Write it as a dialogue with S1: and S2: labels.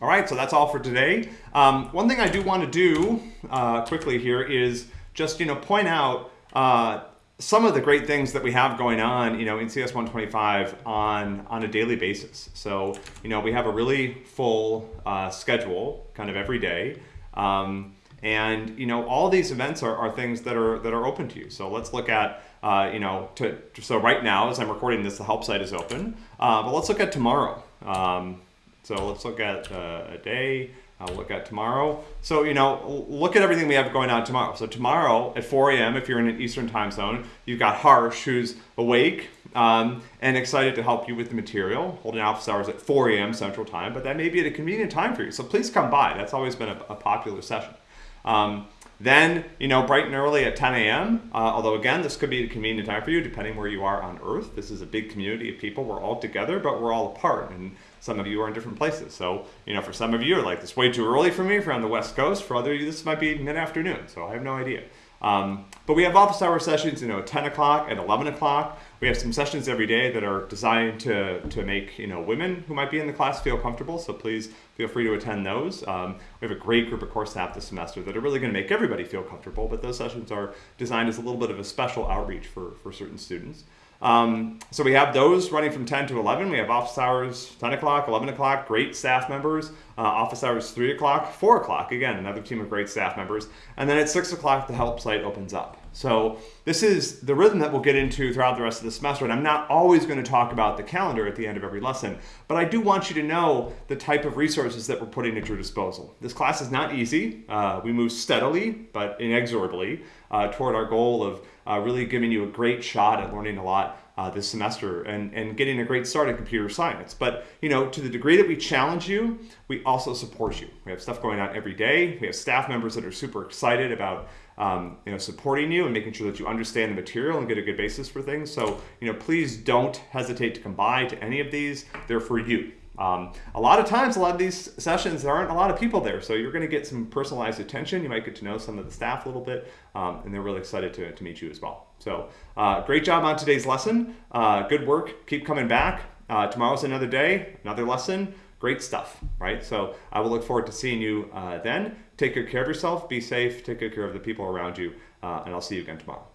S1: All right, so that's all for today. Um, one thing I do want to do uh, quickly here is just you know point out uh, some of the great things that we have going on, you know, in CS 125 on on a daily basis. So you know we have a really full uh, schedule, kind of every day. Um, and you know all these events are, are things that are that are open to you. So let's look at uh, you know to, so right now as I'm recording this, the help site is open. Uh, but let's look at tomorrow. Um, so let's look at uh, a day. I'll look at tomorrow. So, you know, look at everything we have going on tomorrow. So tomorrow at 4 a.m., if you're in an Eastern time zone, you've got Harsh, who's awake um, and excited to help you with the material, holding office hours at 4 a.m. Central Time, but that may be at a convenient time for you. So please come by. That's always been a, a popular session. Um, then, you know, bright and early at 10 a.m., uh, although again, this could be a convenient time for you depending where you are on Earth. This is a big community of people. We're all together, but we're all apart. And some of you are in different places. So, you know, for some of you, are like, this way too early for me if you're on the West Coast. For other you, this might be mid-afternoon. So I have no idea. Um, but we have office hour sessions, you know, 10 o'clock and 11 o'clock. We have some sessions every day that are designed to, to make, you know, women who might be in the class feel comfortable. So please feel free to attend those. Um, we have a great group of course staff this semester that are really going to make everybody feel comfortable, but those sessions are designed as a little bit of a special outreach for, for certain students. Um, so we have those running from 10 to 11. We have office hours 10 o'clock, 11 o'clock, great staff members. Uh, office hours 3 o'clock, 4 o'clock, again, another team of great staff members. And then at 6 o'clock, the help site opens up. So this is the rhythm that we'll get into throughout the rest of the semester. And I'm not always going to talk about the calendar at the end of every lesson, but I do want you to know the type of resources that we're putting at your disposal. This class is not easy. Uh, we move steadily, but inexorably uh, toward our goal of uh, really giving you a great shot at learning a lot uh, this semester and, and getting a great start in computer science. But, you know, to the degree that we challenge you, we also support you. We have stuff going on every day. We have staff members that are super excited about, um, you know, supporting you and making sure that you understand the material and get a good basis for things. So, you know, please don't hesitate to come by to any of these. They're for you. Um, a lot of times, a lot of these sessions, there aren't a lot of people there, so you're going to get some personalized attention. You might get to know some of the staff a little bit, um, and they're really excited to, to meet you as well. So uh, great job on today's lesson. Uh, good work. Keep coming back. Uh, tomorrow's another day, another lesson. Great stuff, right? So I will look forward to seeing you uh, then. Take good care of yourself. Be safe. Take good care of the people around you, uh, and I'll see you again tomorrow.